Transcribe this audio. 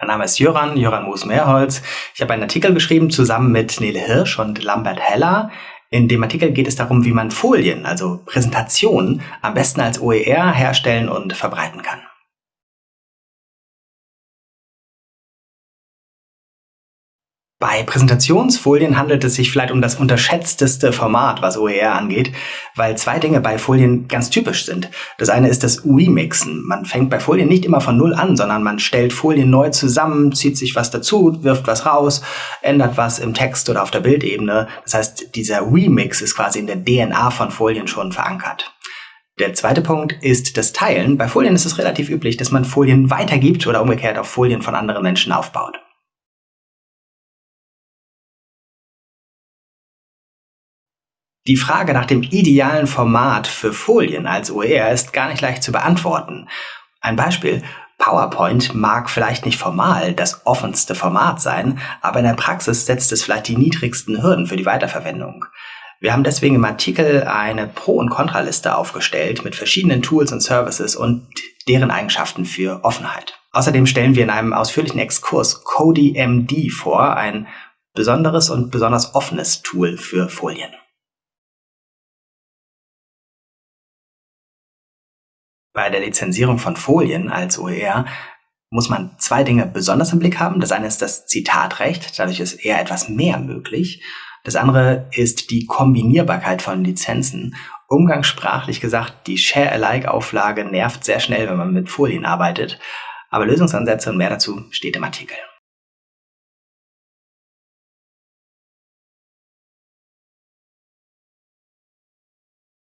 Mein Name ist Jöran, Jöran Moos-Mehrholz. Ich habe einen Artikel geschrieben zusammen mit Nele Hirsch und Lambert Heller. In dem Artikel geht es darum, wie man Folien, also Präsentationen, am besten als OER herstellen und verbreiten kann. Bei Präsentationsfolien handelt es sich vielleicht um das unterschätzteste Format, was OER angeht, weil zwei Dinge bei Folien ganz typisch sind. Das eine ist das Remixen. Man fängt bei Folien nicht immer von Null an, sondern man stellt Folien neu zusammen, zieht sich was dazu, wirft was raus, ändert was im Text oder auf der Bildebene. Das heißt, dieser Remix ist quasi in der DNA von Folien schon verankert. Der zweite Punkt ist das Teilen. Bei Folien ist es relativ üblich, dass man Folien weitergibt oder umgekehrt auf Folien von anderen Menschen aufbaut. Die Frage nach dem idealen Format für Folien als OER ist gar nicht leicht zu beantworten. Ein Beispiel. PowerPoint mag vielleicht nicht formal das offenste Format sein, aber in der Praxis setzt es vielleicht die niedrigsten Hürden für die Weiterverwendung. Wir haben deswegen im Artikel eine Pro- und Kontraliste aufgestellt mit verschiedenen Tools und Services und deren Eigenschaften für Offenheit. Außerdem stellen wir in einem ausführlichen Exkurs CodyMD vor, ein besonderes und besonders offenes Tool für Folien. Bei der Lizenzierung von Folien als OER muss man zwei Dinge besonders im Blick haben. Das eine ist das Zitatrecht, dadurch ist eher etwas mehr möglich. Das andere ist die Kombinierbarkeit von Lizenzen. Umgangssprachlich gesagt, die Share-alike-Auflage nervt sehr schnell, wenn man mit Folien arbeitet. Aber Lösungsansätze und mehr dazu steht im Artikel.